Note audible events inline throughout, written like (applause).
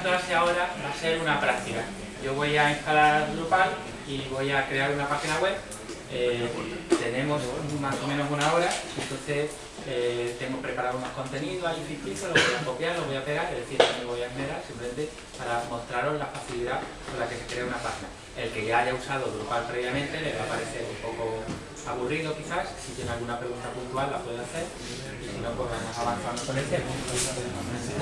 clase ahora va a ser una práctica. Yo voy a instalar Drupal y voy a crear una página web. Eh, tenemos más o menos una hora, entonces eh, tengo preparado unos contenidos ahí ficticios, los voy a copiar, los voy a pegar, es decir, me voy a esmerar, simplemente para mostraros la facilidad con la que se crea una página. El que ya haya usado Drupal previamente le va a parecer un poco aburrido quizás, si tiene alguna pregunta puntual la puede hacer y si no pues vamos avanzando con el tema.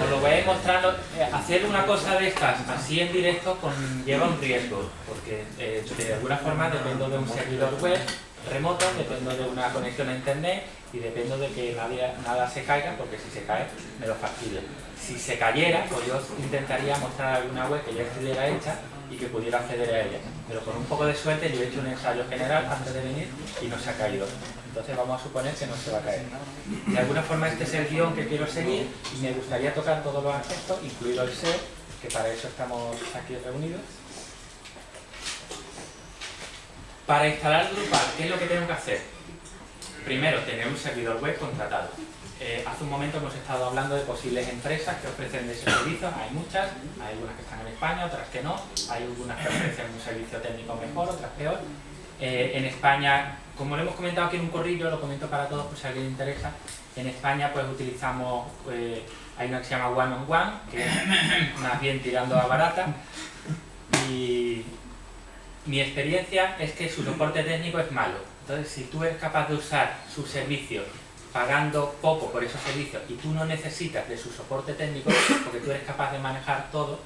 Os lo voy a ir mostrando, eh, hacer una cosa de estas así en directo conlleva un riesgo, porque eh, de alguna forma dependo de un servidor web remoto, dependo de una conexión a internet y dependo de que nadie, nada se caiga, porque si se cae me lo fastidio. Si se cayera, pues yo intentaría mostrar alguna web que ya estuviera hecha y que pudiera acceder a ella. Pero con un poco de suerte yo he hecho un ensayo general antes de venir y no se ha caído. Entonces vamos a suponer que no se va a caer. De alguna forma este es el guion que quiero seguir y me gustaría tocar todos los aspectos, incluido el SEO, que para eso estamos aquí reunidos. Para instalar Drupal, ¿qué es lo que tengo que hacer? Primero, tener un servidor web contratado. Eh, hace un momento hemos estado hablando de posibles empresas que ofrecen ese servicio, hay muchas, hay algunas que están en España, otras que no, hay algunas que ofrecen un servicio técnico mejor, otras peor. Eh, en España, como lo hemos comentado aquí en un corrillo, lo comento para todos por si a alguien le interesa, en España pues utilizamos, eh, hay una que se llama One on One, que es más bien tirando a barata, y mi experiencia es que su soporte técnico es malo. Entonces, si tú eres capaz de usar su servicio pagando poco por esos servicios y tú no necesitas de su soporte técnico porque tú eres capaz de manejar todo,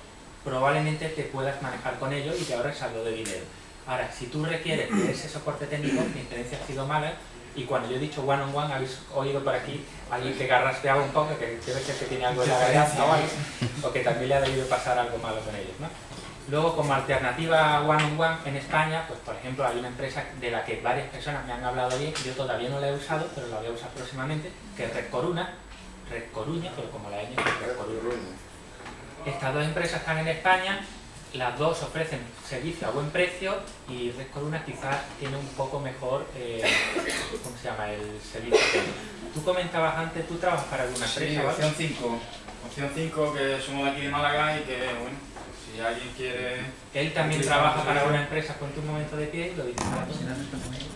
probablemente te puedas manejar con ellos y te ahorres algo de dinero. Ahora, si tú requieres de ese soporte técnico, mi experiencia ha sido mala y cuando yo he dicho one on one, habéis oído por aquí alguien que garraspeaba un poco, que debe ser que tiene algo de la garganta o algo, o que también le ha debido pasar algo malo con ellos, ¿no? Luego, como alternativa one on one en España, pues por ejemplo hay una empresa de la que varias personas me han hablado bien, yo todavía no la he usado, pero la voy a usar próximamente, que es Red Coruna, Red Coruña, pero como la Ñ, Red Coruña. Estas dos empresas están en España, las dos ofrecen servicio a buen precio y Red Coruna quizás tiene un poco mejor, eh, ¿cómo se llama?, el servicio Tú comentabas antes, tú trabajas para alguna empresa, Sí, opción 5. Opción 5, que somos de aquí de Málaga y que, bueno, si alguien quiere... Él también trabaja para una empresa, ponte un momento de pie y lo todos.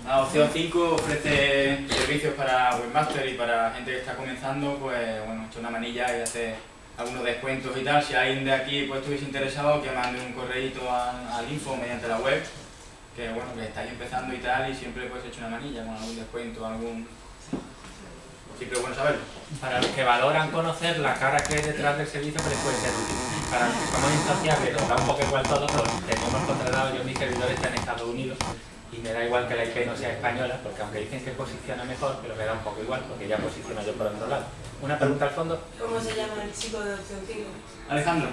La opción 5 ofrece servicios para webmaster y para gente que está comenzando, pues bueno, echa una manilla y hace algunos descuentos y tal. Si alguien de aquí pues estuviese interesado, que mande un correíto al, al info mediante la web, que bueno, que estáis empezando y tal, y siempre pues echa una manilla con algún descuento, algún... Siempre es bueno saberlo. Para los que valoran conocer la cara que hay detrás del servicio, que les puede ser útil. Para los que somos insociables, nos da un poco igual todo, pues tenemos contratado, yo mis servidores están en Estados Unidos y me da igual que la IP no sea española, porque aunque dicen que posiciona mejor, pero me da un poco igual, porque ya posiciono yo por otro lado. Una pregunta al fondo. ¿Cómo se llama el chico de opción 5? Alejandro.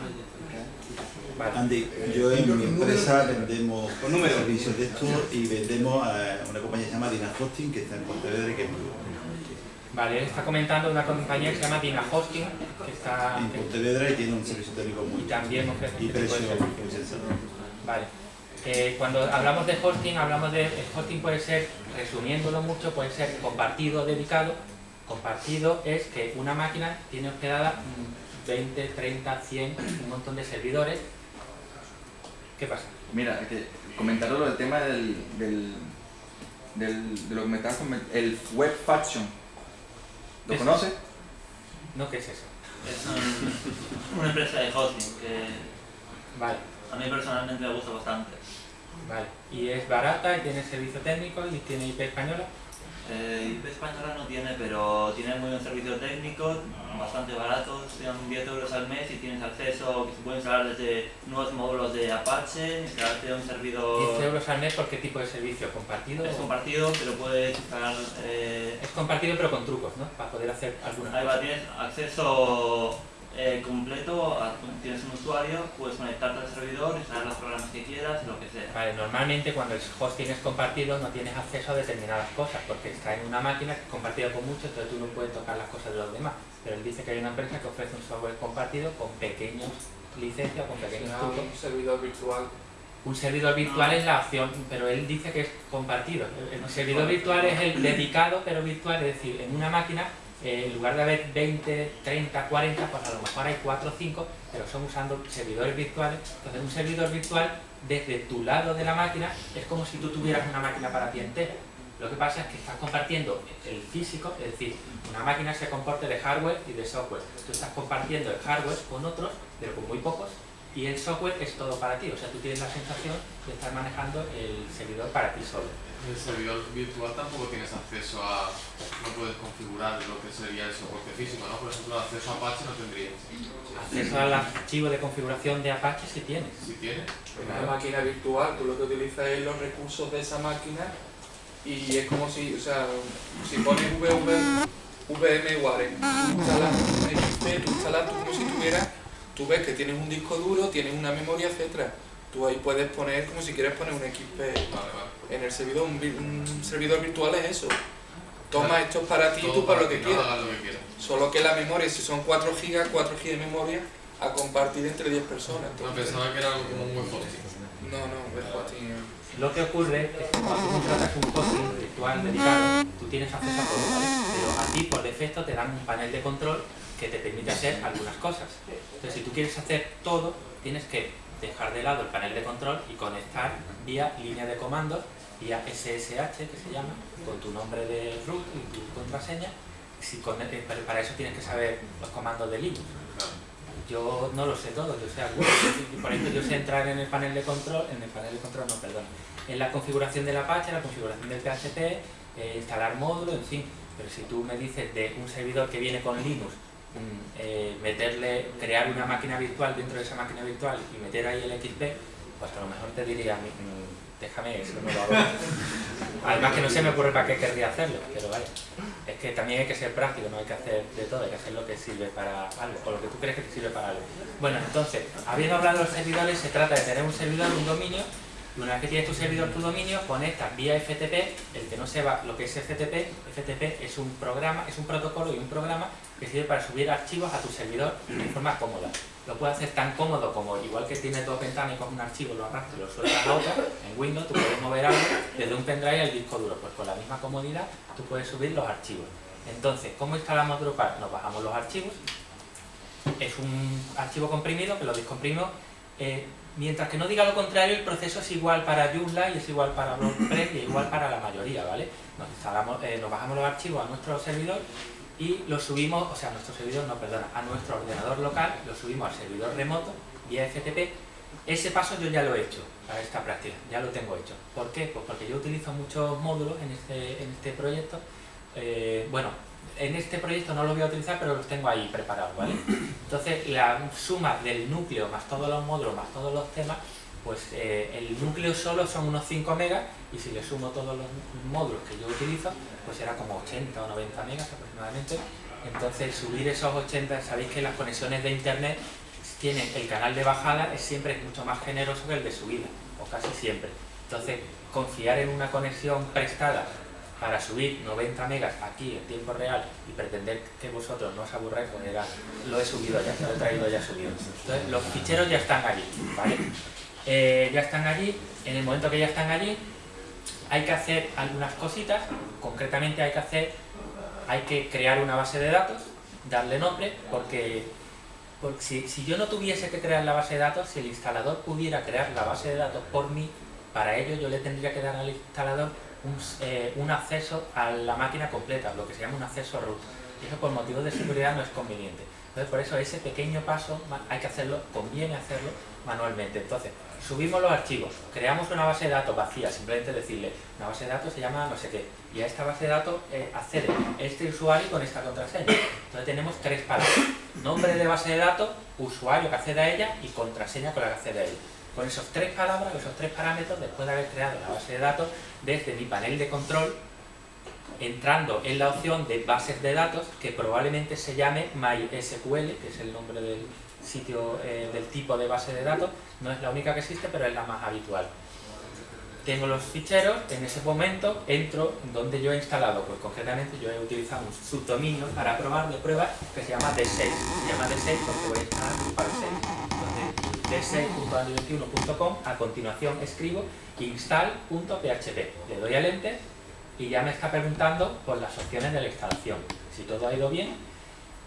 Vale. Andy, yo en mi empresa vendemos Con números. servicios de estos y vendemos a una compañía que se llama Dina Hosting, que está en Pontevedra y que es muy buena. Vale, él está comentando una compañía que se llama Dina Hosting, que está... En Pontevedra y tiene un servicio técnico muy Y también ofrece y este de precio sensato. Vale. Eh, cuando hablamos de hosting, hablamos de... El hosting puede ser, resumiéndolo mucho, puede ser compartido o dedicado. Compartido es que una máquina tiene hospedada mm, 20, 30, 100, un montón de servidores. ¿Qué pasa? Mira, que comentaros lo del tema del, del, del- de lo que me estabas comentando, el web faction. ¿Lo Es- conoces? ¿No qué es eso? Es un- una empresa de hosting que Vale, a mí personalmente me gusta bastante. vale. Y es barata y tiene servicio técnico y tiene IP española. Eh, IP española no tiene, pero tiene muy buen servicio técnico, bastante barato, son 10 euros al mes y tienes acceso se puede instalar desde nuevos módulos de Apache, instalarte un 10 servidor... euros al mes por qué tipo de servicio, compartido. Es compartido, pero puedes instalar... eh, Es compartido pero con trucos, ¿no? Para poder hacer alguna ahí va, tienes acceso eh, completo, tienes un usuario, puedes conectarte al servidor, instalar los programas que quieras, lo que sea. Vale, normalmente cuando el hosting es compartido no tienes acceso a determinadas cosas porque está en una máquina que es compartida con muchos, entonces tú no puedes tocar las cosas de los demás. Pero él dice que hay una empresa que ofrece un software compartido con pequeños licencias, con pequeños trucos. un servidor virtual. Un servidor virtual No. es la opción, pero él dice que es compartido. El, el servidor virtual es el dedicado pero virtual, es decir, en una máquina eh, en lugar de haber 20, 30, 40, pues a lo mejor hay 4 o 5, pero son usando servidores virtuales. Entonces un servidor virtual desde tu lado de la máquina es como si tú tuvieras una máquina para ti entera. Lo que pasa es que estás compartiendo el físico, es decir, una máquina se comporta de hardware y de software. Tú estás compartiendo el hardware con otros, pero con muy pocos, y el software es todo para ti. O sea, tú tienes la sensación de estar manejando el servidor para ti solo. En el servidor virtual tampoco tienes acceso a, no puedes configurar lo que sería el soporte físico, ¿no? Por ejemplo, acceso a Apache no tendrías. Acceso al archivo de configuración de Apache si tienes. Si tienes, En una máquina virtual, tú lo que utilizas es los recursos de esa máquina y es como si, o sea, si pones VV, VMware, tú instalas un XP, tú instalas como si tuvieras, tú ves que tienes un disco duro, tienes una memoria, etcétera. Tú ahí puedes poner como si quieres poner un XP vale, vale. en el servidor, un, vi- un servidor virtual es eso. Toma esto es para ti y tú para lo que ¿no? quieras. Hagas lo que quieras. Solo que la memoria, si son 4 GB, 4 GB de memoria a compartir entre 10 personas. No, Entonces, pensaba que era algo como un web hosting. no, no, es hosting. Lo que ocurre es que cuando tú contratas un hosting virtual dedicado, tú tienes acceso a todo, ¿vale? Pero a ti por defecto te dan un panel de control que te permite hacer algunas cosas. Entonces, si tú quieres hacer todo, tienes que dejar de lado el panel de control y conectar vía línea de comandos, vía SSH que se llama, con tu nombre de root y tu contraseña. Si con- eh, para eso tienes que saber los comandos de Linux. Yo no lo sé todo, yo sé algunos. Por ejemplo, yo sé entrar en el panel de control, en el panel de control, no, perdón, en la configuración del Apache, la configuración del PHP, eh, instalar módulos, en fin. Pero si tú me dices de un servidor que viene con Linux, eh, meterle, crear una máquina virtual dentro de esa máquina virtual y meter ahí el XP, pues a lo mejor te diría, mm, déjame eso, no lo hago. (laughs) Además que no se me ocurre para qué querría hacerlo, pero vaya. Es que también hay que ser práctico, no hay que hacer de todo, hay que hacer lo que sirve para algo, o lo que tú crees que te sirve para algo. Bueno, entonces, habiendo hablado de los servidores, se trata de tener un servidor, un dominio, y una vez que tienes tu servidor, tu dominio, conectas vía FTP, el que no sepa lo que es FTP, FTP es un programa, es un protocolo y un programa que sirve para subir archivos a tu servidor de forma cómoda. Lo puedes hacer tan cómodo como, igual que tienes dos ventanas y coges un archivo, lo arrastras y lo sueltas a otra, en Windows tú puedes mover algo desde un pendrive al disco duro, pues con la misma comodidad tú puedes subir los archivos. Entonces, ¿cómo instalamos Drupal? Nos bajamos los archivos, es un archivo comprimido que lo descomprimimos. Eh, mientras que no diga lo contrario, el proceso es igual para Joomla y es igual para WordPress y igual para la mayoría, ¿vale? Nos, instalamos, eh, nos bajamos los archivos a nuestro servidor y los subimos, o sea, a nuestro servidor, no, perdona, a nuestro ordenador local, lo subimos al servidor remoto vía FTP. Ese paso yo ya lo he hecho para esta práctica, ya lo tengo hecho. ¿Por qué? Pues porque yo utilizo muchos módulos en este, en este proyecto. Eh, bueno, en este proyecto no los voy a utilizar, pero los tengo ahí preparados, ¿vale? (clears throat) Entonces, la suma del núcleo más todos los módulos más todos los temas, pues eh, el núcleo solo son unos 5 megas y si le sumo todos los módulos que yo utilizo, pues era como 80 o 90 megas aproximadamente. Entonces, subir esos 80, sabéis que las conexiones de internet tienen el canal de bajada es siempre mucho más generoso que el de subida, o casi siempre. Entonces, confiar en una conexión prestada para subir 90 megas aquí en tiempo real y pretender que vosotros no os aburráis, pues era, lo he subido ya, lo he traído ya subido. Entonces, los ficheros ya están allí, ¿vale? Eh, ya están allí, en el momento que ya están allí, hay que hacer algunas cositas, concretamente hay que hacer, hay que crear una base de datos, darle nombre, porque, porque si, si yo no tuviese que crear la base de datos, si el instalador pudiera crear la base de datos por mí, para ello yo le tendría que dar al instalador un, eh, un acceso a la máquina completa, lo que se llama un acceso root. Y eso por motivos de seguridad no es conveniente. Entonces por eso ese pequeño paso hay que hacerlo, conviene hacerlo manualmente. Entonces, subimos los archivos, creamos una base de datos vacía, simplemente decirle, una base de datos se llama no sé qué, y a esta base de datos eh, accede este usuario con esta contraseña. Entonces tenemos tres palabras, nombre de base de datos, usuario que accede a ella y contraseña con la que accede a ella. Con esos tres palabras, esos tres parámetros, después de haber creado la base de datos, desde mi panel de control, entrando en la opción de bases de datos, que probablemente se llame MySQL, que es el nombre del sitio, eh, del tipo de base de datos, no es la única que existe, pero es la más habitual. Tengo los ficheros, en ese momento entro en donde yo he instalado, pues concretamente yo he utilizado un subdominio para probar de prueba que se llama D6. Se llama D6 porque voy a instalar 6. Entonces, d6.21.com, a continuación escribo install.php. Le doy al enter y ya me está preguntando por las opciones de la instalación. Si todo ha ido bien,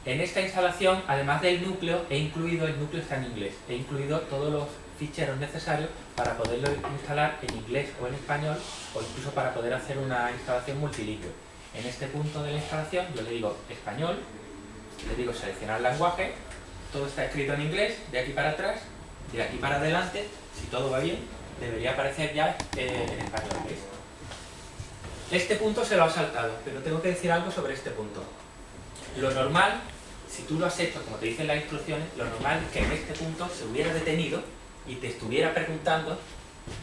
en esta instalación, además del núcleo, he incluido, el núcleo está en inglés, he incluido todos los ficheros necesarios para poderlo instalar en inglés o en español o incluso para poder hacer una instalación multilingüe. En este punto de la instalación yo le digo español, le digo seleccionar lenguaje, todo está escrito en inglés, de aquí para atrás, de aquí para adelante, si todo va bien, debería aparecer ya eh, en español. Este punto se lo ha saltado, pero tengo que decir algo sobre este punto. Lo normal, si tú lo has hecho como te dicen las instrucciones, lo normal es que en este punto se hubiera detenido y te estuviera preguntando,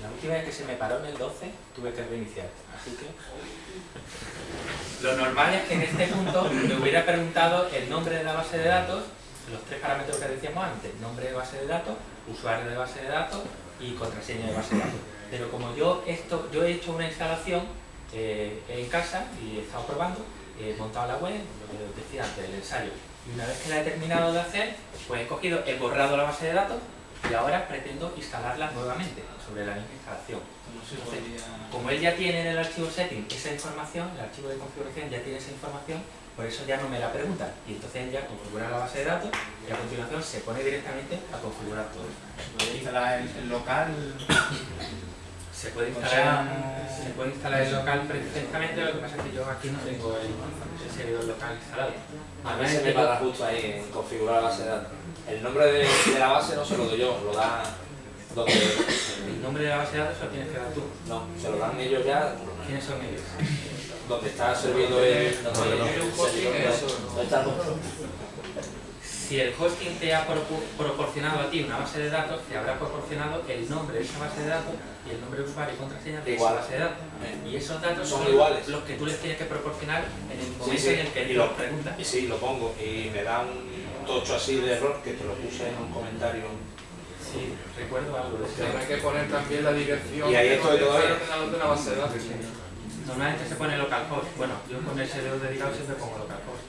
la última vez que se me paró en el 12 tuve que reiniciar, así que... Lo normal es que en este punto me hubiera preguntado el nombre de la base de datos, los tres parámetros que decíamos antes, nombre de base de datos, usuario de base de datos y contraseña de base de datos. Pero como yo, esto, yo he hecho una instalación eh, en casa y he estado probando, he montado la web, lo que decía antes, el ensayo, y una vez que la he terminado de hacer, pues he cogido, he borrado la base de datos y ahora pretendo instalarla nuevamente sobre la misma instalación. Entonces, como él ya tiene en el archivo setting esa información, el archivo de configuración ya tiene esa información, por eso ya no me la pregunta. Y entonces ya configura la base de datos y a continuación se pone directamente a configurar todo. ¿Puede instalar el, el local? Se puede O instalar, sea, se puede instalar el local perfectamente, lo que pasa es que yo aquí no tengo el, el servidor local instalado. A mí se me para justo ahí en configurar la base de datos. El nombre de, de la base no se lo doy yo, lo da donde... El nombre de la base de datos se lo tienes que dar tú. No, se lo dan ellos ya ¿Quiénes son ellos? Donde está servido el... Cuando tiene un hosting, eso. ¿Dónde está el Si el hosting te ha propo- proporcionado a ti una base de datos, te habrá proporcionado el nombre de esa base de datos y el nombre de usuario y contraseña de Igual. esa base de datos. Y esos datos Son son, iguales. los que tú les tienes que proporcionar en el momento Sí, sí. en el que Y los lo- preguntas. Y sí, lo pongo y me da un tocho así de error que te lo puse en un comentario. Sí, recuerdo algo eso. Tendrá que poner también la dirección Y ahí de estoy todavía. de base de datos. Normalmente se pone localhost. Bueno, yo con el servidor dedicado siempre pongo localhost.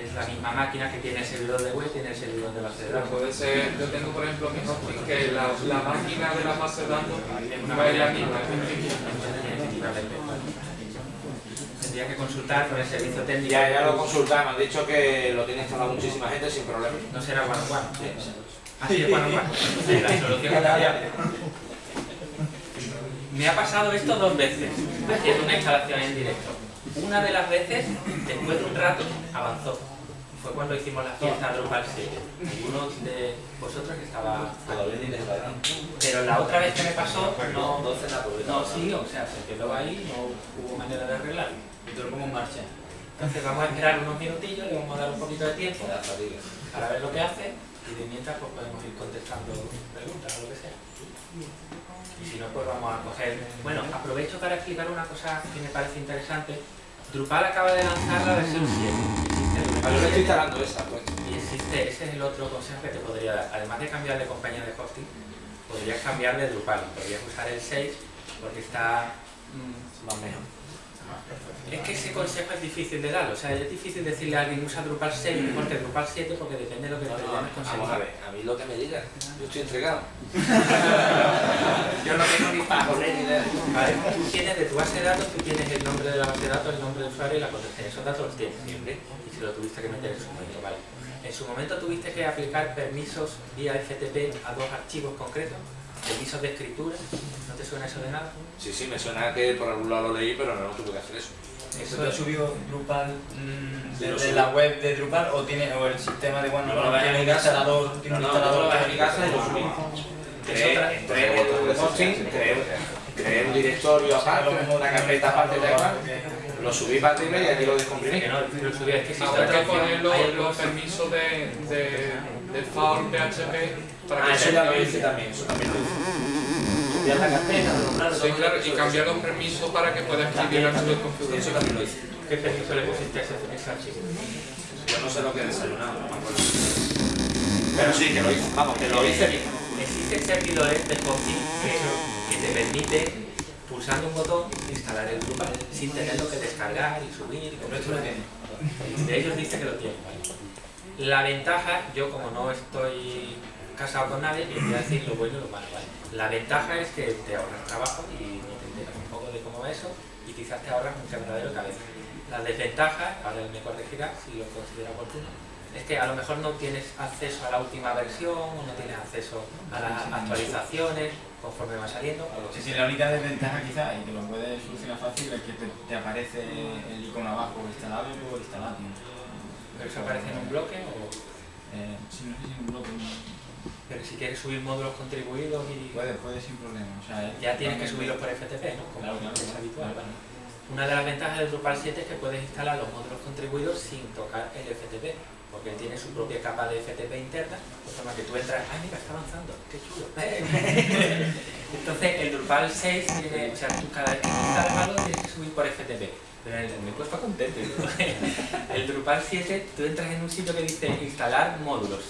Es la misma máquina que tiene el servidor de web, tiene el servidor de base de datos. puede ser, yo tengo por ejemplo mi hosting que la, la máquina de la base de datos Es no es la misma. Tendría que consultar con el servicio técnico. Ya, ya lo consultaba, me han dicho que lo tiene instalado muchísima gente sin problema. No será one on one. Así es one on one. Sí, la solución. (laughs) Me ha pasado esto dos veces, haciendo una instalación en directo. Una de las veces, después de un rato, avanzó. Fue cuando hicimos la fiesta Drupal 7. Algunos de vosotros estaba... Les da. Pero la otra vez que me pasó, no... Entonces la publicidad. No, sí, o sea, se quedó ahí, no hubo manera de arreglarlo. Y te lo en marcha. Entonces vamos a esperar unos minutillos, le vamos a dar un poquito de tiempo para ver lo que hace y de mientras pues podemos ir contestando preguntas o lo que sea. Y si no, pues vamos a coger... Bueno, aprovecho para explicar una cosa que me parece interesante. Drupal acaba de lanzar la versión 7. Existe Drupal Yo lo estoy 7, instalando esa, pues. y existe, ese es el otro consejo que te podría dar. Además de cambiar de compañía de hosting, podrías cambiar de Drupal. Podrías usar el 6 porque está... mm, Más mejor. Es que ese consejo es difícil de dar, o sea, es difícil decirle a alguien usa Drupal 6 mejor que Drupal 7 porque depende de lo que No, no, conseguir. vamos a ver, a mí lo que me diga, yo estoy entregado. (laughs) Yo no tengo ni para ni idea. Vale, tú tienes de tu base de datos, tú tienes el nombre de la base de datos, el nombre de usuario y la contraseña. Esos datos los tienes siempre y si lo tuviste que meter en su momento, vale. En su momento tuviste que aplicar permisos vía FTP a dos archivos concretos, permisos de escritura, ¿no te suena eso de nada? Sí, sí, me suena que por algún lado lo leí, pero no, no tuve que hacer eso. ¿Eso Eso te ha es, subido Drupal mm, lo desde subí. la web de Drupal o tiene o el sistema de bueno, No, lo bajé tiene en un mi casa. instalador, tiene No, un no, yo lo en mi casa y lo subí. Creé, otra- entré en el hosting, creé, creé un directorio aparte, una carpeta aparte de igual, lo subí para arriba y aquí lo descomprimí. que no, lo subí, es que Habrá otra que poner los, permisos de, de, de PHP para Ah, que eso se ya lo active. hice también, eso también lo hice. A la carpeta, nombrar, Sí, claro, y cambiar los permisos para que pueda escribir el archivo de Eso configuración. también lo hice. ¿Qué permiso le pusiste a ese, archivo? Yo no sé lo que he desayunado, no me acuerdo. Pero sí, que lo hice, vamos, que lo hice bien. Existen servidores de hosting que, que te permiten, pulsando un botón, instalar el Drupal sin tenerlo que descargar y subir. y Pero esto lo tiene. De ellos dice que lo tiene. La ventaja, yo como no estoy casado con nadie y te voy a decir lo bueno y lo malo, ¿vale? La ventaja es que te ahorras trabajo y te enteras un poco de cómo va eso y quizás te ahorras un quebradero de cabeza. La desventaja, ahora él me corregirá si lo considera oportuno, es que a lo mejor no tienes acceso a la última versión o no tienes acceso a las actualizaciones conforme va saliendo. Sí, sí, la única desventaja quizás, y que lo puedes solucionar fácil, es que te, te aparece el icono abajo instalable o instalado. Pero eso aparece en un bloque o... Eh, sí, no sé si en un bloque. Pero si quieres subir módulos contribuidos y... Puede, puede sin problema. O sea, Ya tienes que subirlos por FTP, ¿no? Como Claro, claro. es habitual. ¿vale? Una de las ventajas del Drupal 7 es que puedes instalar los módulos contribuidos sin tocar el FTP, porque tiene su propia capa de FTP interna, de forma que tú entras, ¡ay, mira, está avanzando! ¡Qué chulo! (laughs) Entonces, el Drupal 6 tiene, o sea, tú cada vez que instalas algo tienes que subir por FTP. Pero el, me cuesta contento. (laughs) El Drupal 7, tú entras en un sitio que dice instalar módulos.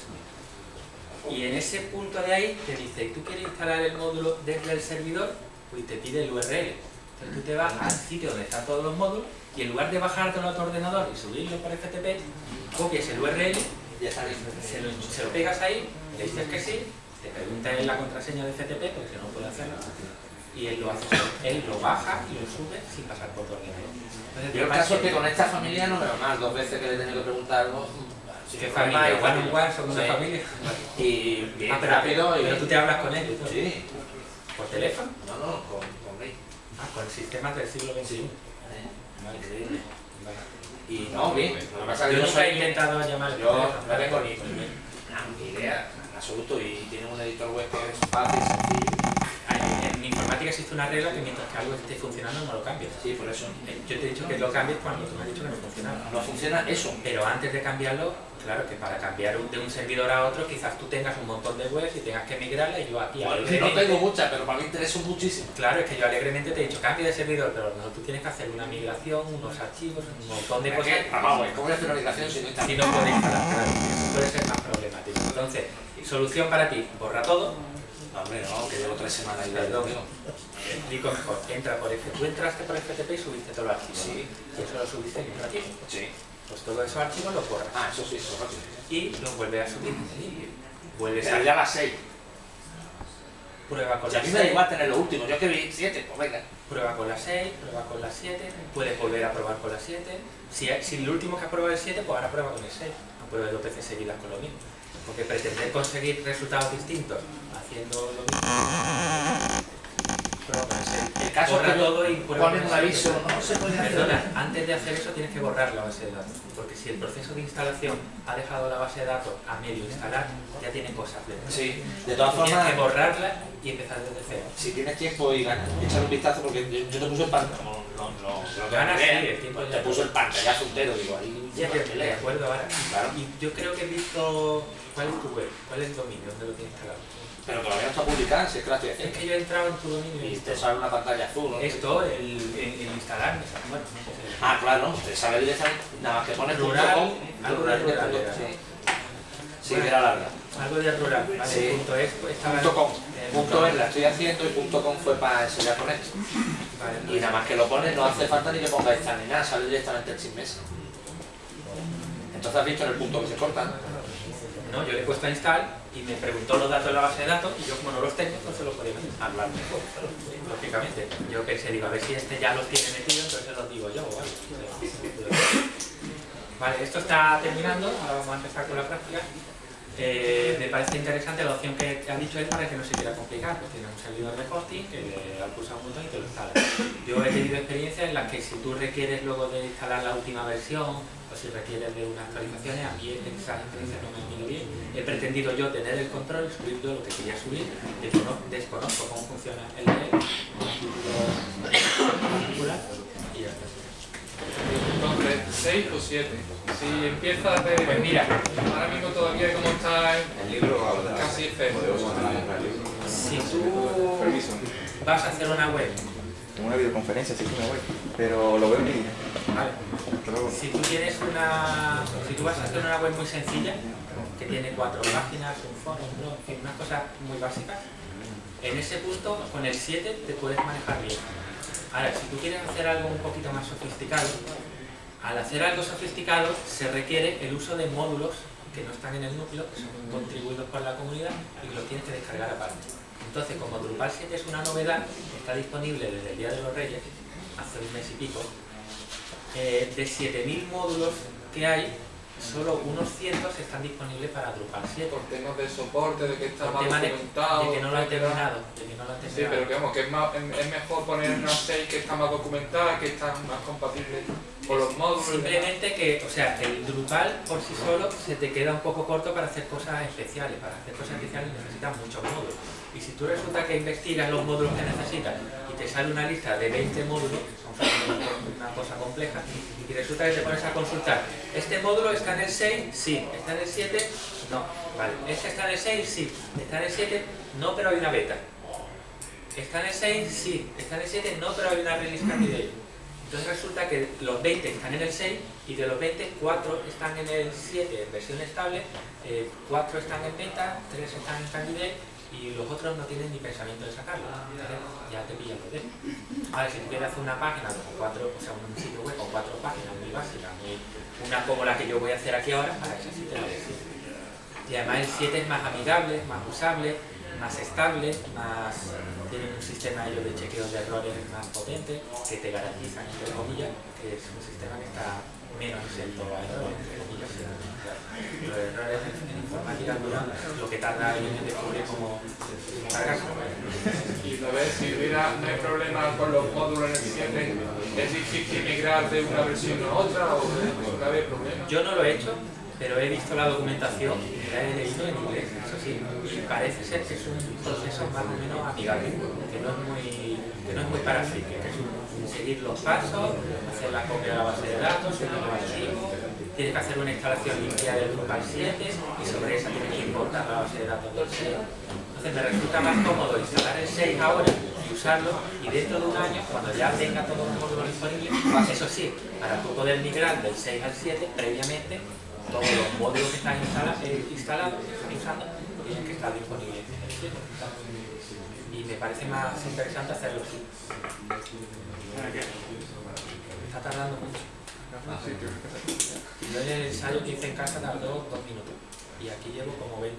Y en ese punto de ahí te dice, ¿tú quieres instalar el módulo desde el servidor? Pues te pide el URL. Entonces tú te vas al sitio donde están todos los módulos y en lugar de bajártelo a tu ordenador y subirlo por FTP, copias el URL, Ya listo. se lo, se lo pegas ahí, le dices que sí, te pregunta en la contraseña de FTP, porque no puede hacerlo, y él lo hace. Él lo baja y lo sube sin pasar por tu ordenador. Yo el caso es que 7, con esta familia no veo más, dos veces que le he tenido que preguntar algo. Sin ¿Qué familia? ¿One on one? ¿Son una Sí. familia? Y bien Ah, rápido y... pero tú te hablas con él. Sí. ¿Por teléfono? No, no, con, con Gay. Ah, con sistemas del siglo XXI. Increíble. Vale. Y no, bien. Lo que pasa que yo nunca he intentado llamar. Yo no tengo ni, idea, en absoluto, y tiene un editor web que es fácil, sencillo. Hay- En informática existe una regla que mientras que algo esté funcionando no lo cambies. Sí, por eso. Eh, Yo te he dicho que lo cambies cuando tú me has dicho que no funcionaba. No funciona eso. Pero antes de cambiarlo, claro que para cambiar de un servidor a otro quizás tú tengas un montón de webs y tengas que migrarla y yo aquí Bueno, no tengo muchas, pero para mí interesa muchísimo. Claro, es que yo alegremente te he dicho cambio de servidor, pero a lo mejor tú tienes que hacer una migración, unos archivos, un montón de ¿Para cosas. Vamos, ¿cómo voy a hacer una migración si no está? Si no puedes instalar, claro, eso puede ser más problemático. Entonces, solución para ti, borra todo, hombre, no, que llevo tres semanas Perdón. Explico mejor, entra por FTP, tú entraste por FTP y subiste todos los archivos. Sí. Y eso lo subiste en un archivo. Sí. Pues todos esos archivos los borras Ah, eso sí, eso rápido. y los vuelves a subir. Vuelves Pero a ya las seis. prueba con Si a la mí me da 6, igual tener los últimos, yo que vi siete, pues venga. prueba con la 6, prueba con la 7, puedes volver a probar con la 7. Si, si el último que has probado es el 7, pues ahora prueba con el 6. No pruebes dos veces seguidas con lo mismo. Porque pretender conseguir resultados distintos haciendo lo mismo. Con el 6. El caso es Borra que todo y con un el aviso, 6. no se puede hacer Perdona, nada. antes de hacer eso tienes que borrar la base de datos, porque si el proceso de instalación ha dejado la base de datos a medio instalar, ya tiene cosas dentro. Sí, de todas Tienes formas, que borrarla y empezar desde cero. si tienes tiempo y ganas, echar un vistazo porque yo, yo te puse el pantallazo. No, no, no, lo Ganas, sí, el tiempo te puso el pantallazo entero, digo, ahí Ya, lleva de, acuerdo ahora. Claro. Y yo creo que he visto. ¿Cuál es tu web? ¿Cuál es el dominio? ¿Dónde lo tienes instalado? Pero todavía no está publicada, si es que la estoy Es haciendo. que yo he entrado en tu dominio y te sale una pantalla azul, ¿no? esto, el, el, el instalar, bueno, no sé si- Ah, claro, te sale directamente, nada más que pones Rural, punto com, algo rural, de rural sí. Era larga. Algo de rural, ¿vale? Sí. Punto es, pues, Punto com. eh, Punto es la estoy haciendo y punto com fue para enseñar con esto. Vale, Y nada más que lo pones, no hace falta ni que pongáis esta ni nada, sale directamente el sin mes. Entonces has visto en el punto que se corta. No, yo le he puesto a install y me preguntó los datos de la base de datos y yo como no los tengo, no se los podía hablar mejor. Lógicamente. Yo pensé, digo, a ver si este ya los tiene metido, entonces los digo yo, ¿vale? Vale, esto está terminando, ahora vamos a empezar con la práctica. Eh, me parece interesante la opción que ha dicho él para que no se quiera complicar, pues tiene un servidor de hosting que le ha pulsado un botón y te lo instala. Yo he tenido experiencias en las que si tú requieres luego de instalar la última versión o si requieres de unas actualizaciones, a mí esas experiencias no me han venido bien. He pretendido yo tener el control y subir yo lo que quería subir, descono- desconozco cómo funciona el particular, y ya está. Entonces, 6 o 7. Si empiezas de. Pues mira. Ahora mismo todavía como está El libro casi cero. Si tú vas a hacer una web, Tengo una videoconferencia, sí, una web, pero lo veo en. Si tú tienes una, si tú vas a hacer una web muy sencilla, que tiene cuatro páginas, un foro, un blog, en fin, unas cosas muy básicas, en ese punto con el 7 te puedes manejar bien. Ahora, si tú quieres hacer algo un poquito más sofisticado, al hacer algo sofisticado se requiere el uso de módulos que no están en el núcleo, que son contribuidos por la comunidad y que los tienes que descargar aparte. Entonces, como Drupal 7 es una novedad, está disponible desde el Día de los Reyes, hace un mes y pico, eh, de 7.000 módulos que hay, solo unos cientos están disponibles para Drupal 7. Por temas de soporte, de que está Por tema de, documentado. de que no lo han terminado, de que no lo han Sí, terminado. pero que vamos, que es, más, es es mejor poner una 6 que está más documentada, que está más compatible con los módulos. Simplemente que, o sea, el Drupal por sí solo se te queda un poco corto para hacer cosas especiales. Para hacer cosas especiales necesitas muchos módulos. Y si tú resulta que investigas los módulos que necesitas y te sale una lista de 20 módulos, una cosa compleja, y resulta que te pones a consultar, ¿este módulo está en el 6? Sí. ¿Está en el 7? No. Vale. ¿Este está en el 6? Sí. ¿Está en el 7? No, pero hay una beta. ¿Está en el 6? Sí. ¿Está en el 7? No, pero hay una release candidate. Entonces resulta que los 20 están en el 6 y de los 20, 4 están en el 7 en versión estable, 4 están en beta, 3 están en candidate y los otros no tienen ni pensamiento de sacarlo. Entonces, ya te pillan los dedos. Ahora, si tú quieres hacer una página con cuatro, o sea, un sitio web con cuatro páginas muy básicas, muy, una como la que yo voy a hacer aquí ahora, para eso sí te lo decir. Y además el 7 es más amigable, más usable, más estable, más tiene un sistema ellos de chequeo de errores más potente, que te garantizan, entre comillas, que es un sistema que está menos claro. Los errores en, en informática duran lo que tarda en descubrir cómo, cargarse. Y a ver, si hubiera no hay problema con los módulos en el 7, es difícil migrar de una versión a otra o no había problema. Yo no lo he hecho, pero he visto la documentación y la he leído en inglés, eso sí, y parece ser que es un proceso más o menos amigable, que no es muy, que no es muy friki, que es un- seguir los pasos, hacer la copia de la base de datos, subir los archivos, tienes que hacer una instalación limpia del Drupal 7 y sobre esa tienes que importar la base de datos del 6. Entonces me resulta más cómodo instalar el 6 ahora y usarlo y dentro de un año, cuando ya tenga todos los módulos disponibles, eso sí, para tú poder migrar del 6 al 7, previamente todos los módulos que están instala- eh, instalados, están usando, tienen que estar disponibles en el 7. Y me parece más interesante hacerlo así. Está tardando mucho. Yo en el ensayo que hice en casa tardó dos minutos y aquí llevo como 20.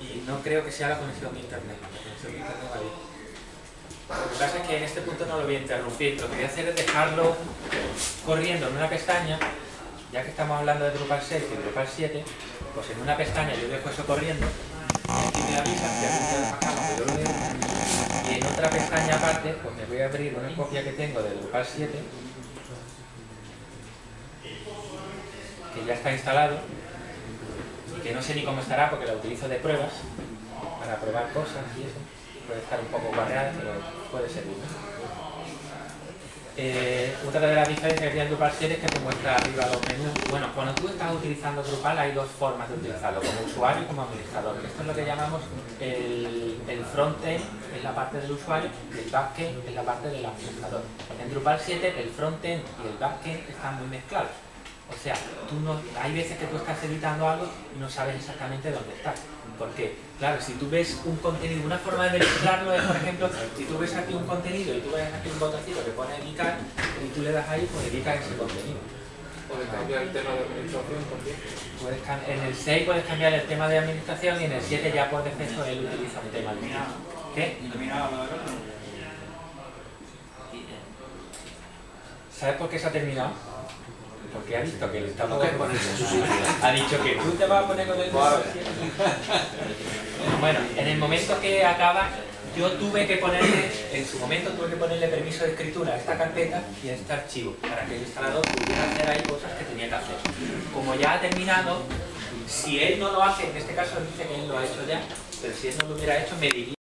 Y no creo que sea la conexión de internet. La conexión de internet va bien. Lo que pasa es que en este punto no lo voy a interrumpir. Lo que voy a hacer es dejarlo corriendo en una pestaña, ya que estamos hablando de Drupal 6 y Drupal 7, pues en una pestaña yo dejo eso corriendo, y aquí me avisan que otra pestaña aparte, pues me voy a abrir una copia que tengo de Drupal 7, que ya está instalado, y que no sé ni cómo estará porque la utilizo de pruebas, para probar cosas y eso. Puede estar un poco guarreada, pero puede servir. Eh, otra de las diferencias que tiene Drupal 7 es que te muestra arriba los menús. Bueno, cuando tú estás utilizando Drupal hay dos formas de utilizarlo, como usuario y como administrador. Esto es lo que llamamos el, el frontend, es la parte del usuario, y el backend es la parte del administrador. En Drupal 7 el frontend y el backend están muy mezclados. O sea, tú no, hay veces que tú estás editando algo y no sabes exactamente dónde estás. Porque, claro, si tú ves un contenido, una forma de verificarlo es, por ejemplo, si tú ves aquí un contenido y tú ves aquí un botoncito que pone editar y tú le das ahí, pues editas ese contenido. Puedes cambiar el tema de administración también. En el 6 puedes cambiar el tema de administración y en el 7 ya por defecto él utiliza un tema. ¿Qué? ¿Sabes por qué se ha terminado? Porque ha visto que Ha dicho que tú te vas a poner con el Bueno, en el momento que acaba, yo tuve que ponerle, en su momento tuve que ponerle permiso de escritura a esta carpeta y a este archivo, para que el instalador pudiera hacer ahí cosas que tenía que hacer. Como ya ha terminado, si él no lo hace, en este caso dice que él lo ha hecho ya, pero si él no lo hubiera hecho, me diría